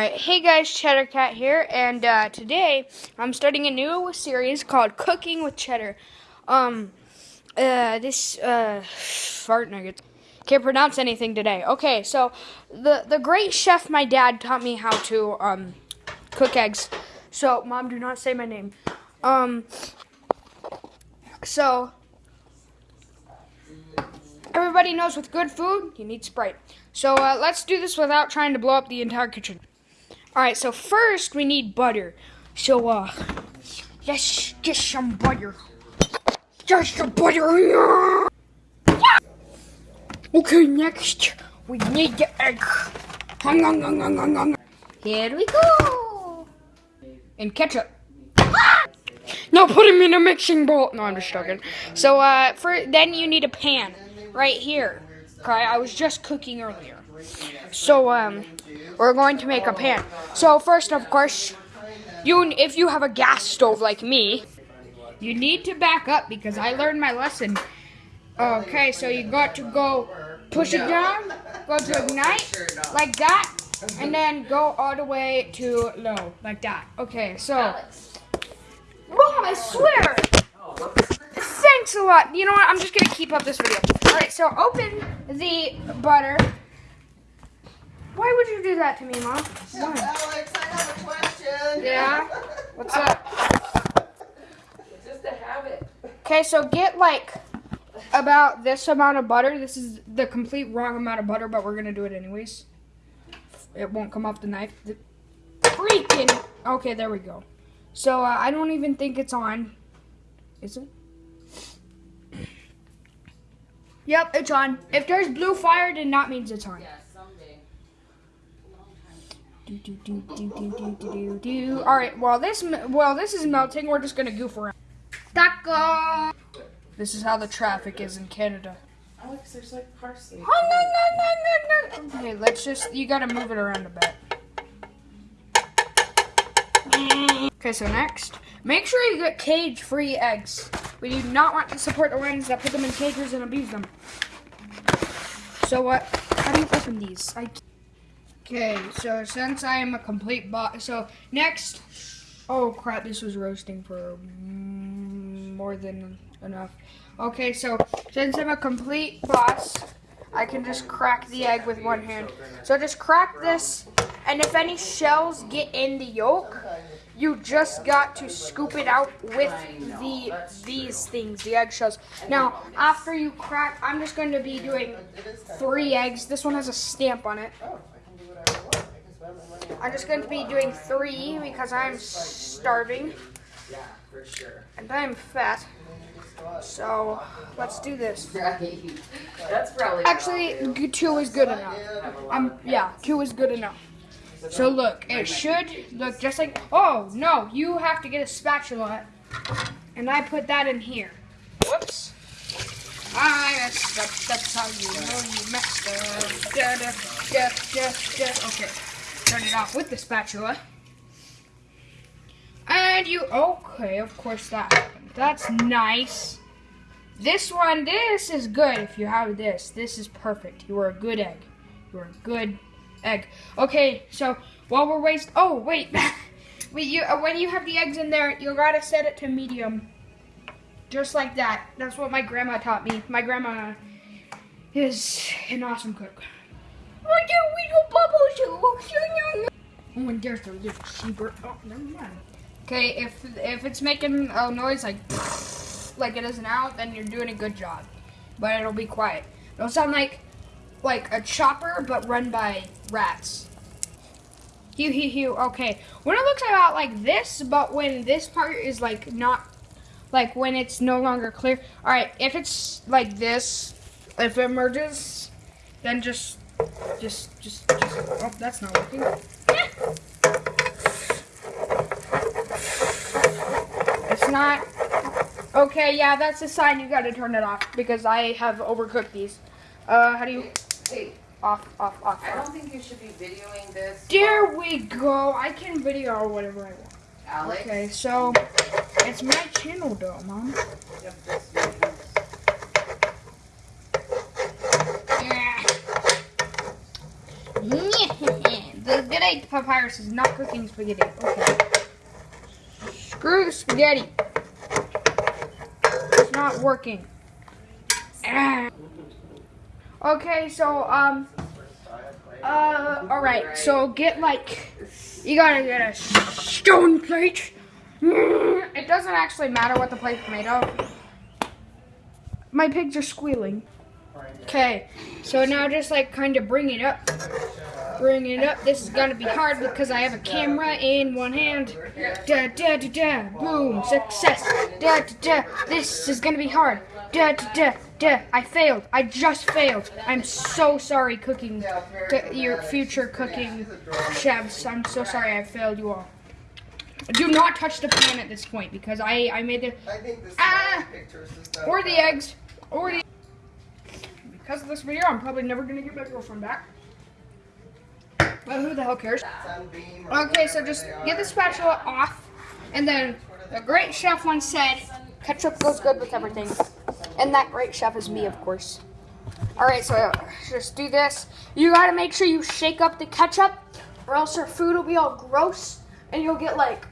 Alright, hey guys, Cheddar Cat here, and uh, today I'm starting a new series called Cooking with Cheddar. Um, uh, this, uh, fart nuggets. Can't pronounce anything today. Okay, so the, the great chef, my dad, taught me how to, um, cook eggs. So, mom, do not say my name. Um, so, everybody knows with good food, you need Sprite. So, uh, let's do this without trying to blow up the entire kitchen. Alright, so first we need butter. So, uh, let's get some butter. Just the butter. Okay, next we need the egg. Here we go. And ketchup. Now put them in a mixing bowl. No, I'm just joking. So, uh, for then you need a pan right here. Okay, I was just cooking earlier. So, um, we're going to make a pan. So first, of course, you if you have a gas stove like me, you need to back up because I learned my lesson. Okay, so you got to go push it down, go to ignite, like that, and then go all the way to low, like that. Okay, so, Mom, I swear, thanks a lot. You know what, I'm just going to keep up this video. Alright, so open the butter. Why would you do that to me, Mom? Why? Alex, I have a question. Yeah? What's up? It's just a habit. Okay, so get like about this amount of butter. This is the complete wrong amount of butter, but we're gonna do it anyways. It won't come off the knife. The freaking. Okay, there we go. So uh, I don't even think it's on. Is it? Yep, it's on. If there's blue fire, then that means it's on. Yeah, someday. Do, do, do, do, do, do, do, do, do. All right. While this while this is melting, we're just gonna goof around. Taco. This is how the traffic is in Canada. Alex, there's like parsley. Oh, okay, let's just. You gotta move it around a bit. Okay, so next, make sure you get cage-free eggs. We do not want to support the ones that put them in cages and abuse them. So what? How do you open these? I. Okay, so since I am a complete bot, so next. Oh crap! This was roasting for mm, more than enough. Okay, so since I'm a complete boss, I can just crack the egg with one hand. So just crack this, and if any shells get in the yolk, you just got to scoop it out with the these things, the eggshells. Now, after you crack, I'm just going to be doing three eggs. This one has a stamp on it. Oh, I can do whatever I want. I can spend my money on I'm just going to be doing three because I'm starving Yeah, for sure. and I'm fat. So let's do this. That's probably. Actually, two is good enough. Um, yeah, two is good enough. So look, it should look just like. Oh no, you have to get a spatula, and I put that in here. Whoops. I messed up. That's how you know you messed up. Da, da, da. Okay, turn it off with the spatula. And you. Okay, of course that happened. That's nice. This one, this is good if you have this. This is perfect. You are a good egg. You are a good egg. Okay, so while we're waste, oh wait, wait. You uh, when you have the eggs in there, you gotta set it to medium, just like that. That's what my grandma taught me. My grandma is an awesome cook. Oh, and there's the little sheeper. Oh, never mind. Okay, if if it's making a noise like like it is now, then you're doing a good job. But it'll be quiet. It'll sound like like a chopper, but run by rats. Hew, hew, hew. Okay. When it looks about like this, but when this part is like not, like when it's no longer clear. All right. If it's like this, if it merges, then just, just, just, just. Oh, that's not working. It's not. Okay, yeah, that's a sign you gotta turn it off because I have overcooked these. Uh, how do you Hey, off, off, off? I don't think you should be videoing this. There we go. I can video whatever I want. Alex. Okay, so it's my channel though, mom. Yep, Yeah. the. Papyrus is not cooking spaghetti. Okay. Screw spaghetti. It's not working. Ah. Okay, so um uh alright, so get like you gotta get a stone plate. Mm, It doesn't actually matter what the plate's made of. My pigs are squealing. Okay, so now just like kind of bring it up. Bring it up. This is gonna be hard because I have a camera in one hand. Da da da da. Boom. Success. Da da da. This is gonna be hard. Da da da da. I failed. I just failed. I'm so sorry, cooking. Your future cooking chefs. I'm so sorry I failed you all. Do not touch the pan at this point because I I made the I think this Ah! or the eggs or the because of this video i'm probably never gonna get my girlfriend back but who the hell cares? Okay so just get the spatula off and then the great chef once said ketchup goes good with everything. And that great chef is me of course. All right so just do this. You gotta make sure you shake up the ketchup or else your food will be all gross and you'll get like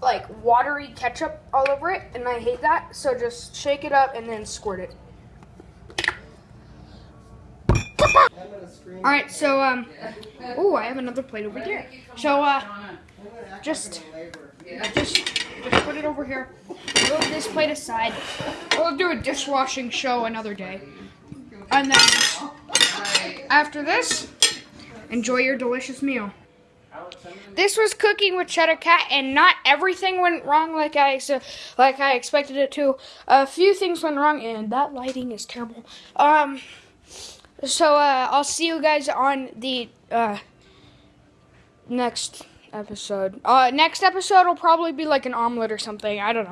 like watery ketchup all over it and i hate that. So just shake it up and then squirt it I'm gonna scream. All right so um oh i have another plate over here. So uh just- just just put it over here. Move this plate aside. We'll do a dishwashing show another day. And then after this enjoy your delicious meal. This was cooking with cheddar cat and not everything went wrong like i so like i expected it to. A few things went wrong and that lighting is terrible. Um so uh i'll see you guys on the uh next episode. Uh next episode will probably be like an omelet or something. I don't know